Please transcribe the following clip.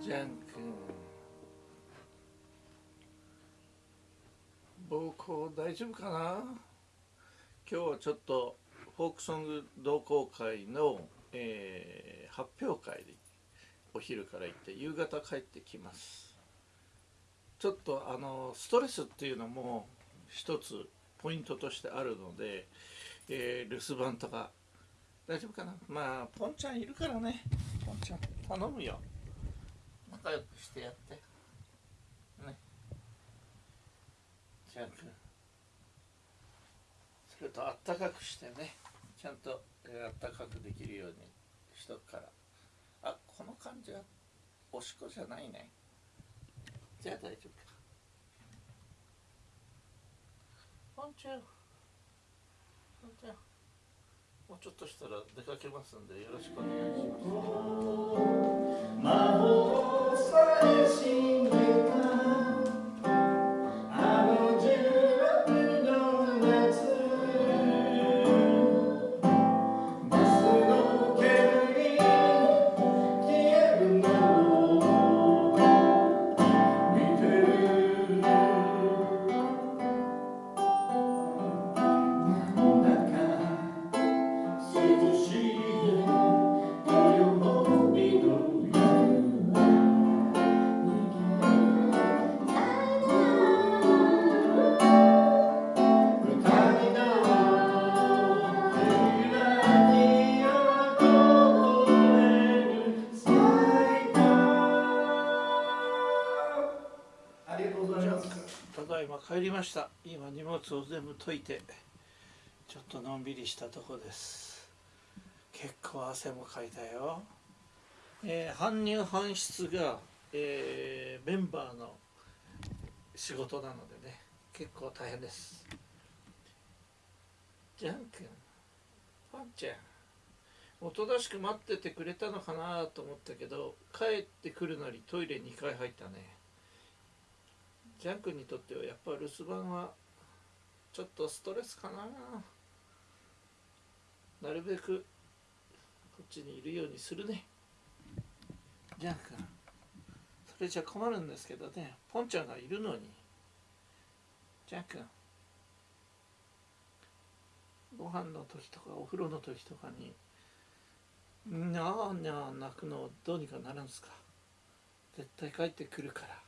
ジャン君。膀胱大丈夫かな？今日はちょっとフォークソング同好会の、えー、発表会でお昼から行って夕方帰ってきます。ちょっとあのストレスっていうのも一つポイントとしてあるので、えー、留守番とか。大丈夫かな？まあポンちゃんいるからね。ポンちゃん頼むよ。仲良くしてやって。ね。ジャン君それとあったかくしてね。ちゃんと、えー、あったかくできるようにしとくから。あこの感じはおしっこじゃないね。じゃあ大丈夫か。ポンちゃんポンちゃんもうちょっとしたら出かけますんでよろしくお願い assim ます。帰りました。今荷物を全部解いてちょっとのんびりしたとこです。結構汗もかいたよ、えー、搬入搬出が、えー、メンバーの仕事なのでね結構大変です。ジャン君パンちゃんおとなしく待っててくれたのかなと思ったけど帰ってくるなりトイレ2回入ったね。ジャン君にとってはやっぱ留守番はちょっとストレスかな。なるべくこっちにいるようにするね。ジャン君それじゃ困るんですけどね。ポンちゃんがいるのに。ジャン君ご飯の時とかお風呂の時とかににゃーにゃー泣くのどうにかなるんですか。絶対帰ってくるから。